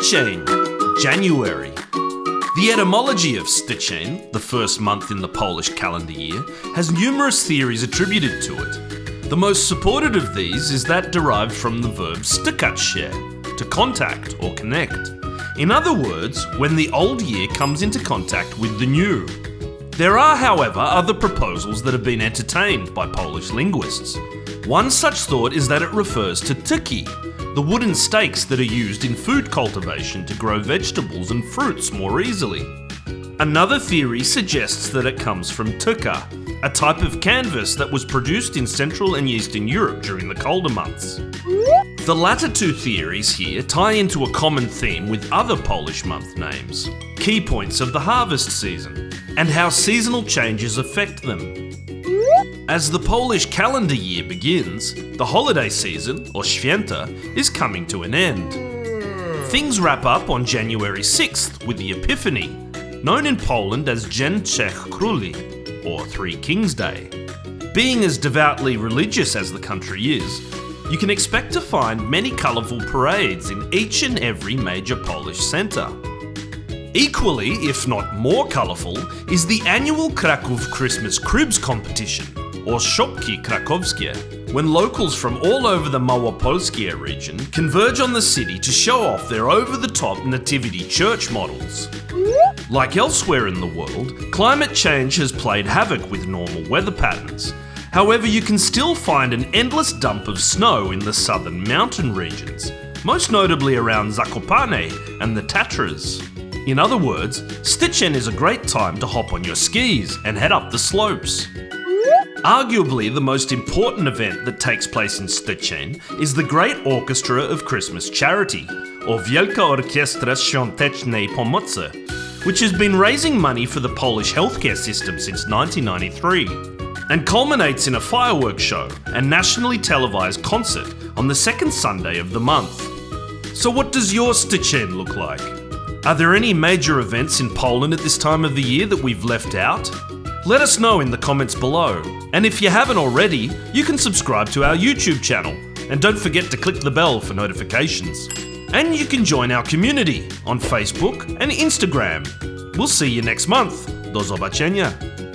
Styczeń, January. The etymology of Styczeń, the first month in the Polish calendar year, has numerous theories attributed to it. The most supported of these is that derived from the verb stykać się, to contact or connect. In other words, when the old year comes into contact with the new. There are, however, other proposals that have been entertained by Polish linguists. One such thought is that it refers to tyki, the wooden stakes that are used in food cultivation to grow vegetables and fruits more easily. Another theory suggests that it comes from tuka, a type of canvas that was produced in Central and Eastern Europe during the colder months. The latter two theories here tie into a common theme with other Polish month names, key points of the harvest season, and how seasonal changes affect them. As the Polish calendar year begins, the holiday season, or Święta, is coming to an end. Things wrap up on January 6th with the Epiphany, known in Poland as Dzień Trzech Króli, or Three Kings Day. Being as devoutly religious as the country is, you can expect to find many colourful parades in each and every major Polish centre. Equally, if not more colourful, is the annual Kraków Christmas Cribs competition, or Szopki Krakowskie, when locals from all over the Małopolskie region converge on the city to show off their over the top nativity church models. Like elsewhere in the world, climate change has played havoc with normal weather patterns. However, you can still find an endless dump of snow in the southern mountain regions, most notably around Zakopane and the Tatras. In other words, Styczeń is a great time to hop on your skis and head up the slopes. Arguably, the most important event that takes place in Styczeń is the Great Orchestra of Christmas Charity, or Wielka Orkiestra Świątecznej Pomocy, which has been raising money for the Polish healthcare system since 1993, and culminates in a fireworks show and nationally televised concert on the second Sunday of the month. So, what does your Styczeń look like? Are there any major events in Poland at this time of the year that we've left out? Let us know in the comments below. And if you haven't already, you can subscribe to our YouTube channel. And don't forget to click the bell for notifications. And you can join our community on Facebook and Instagram. We'll see you next month. Do zobaczenia.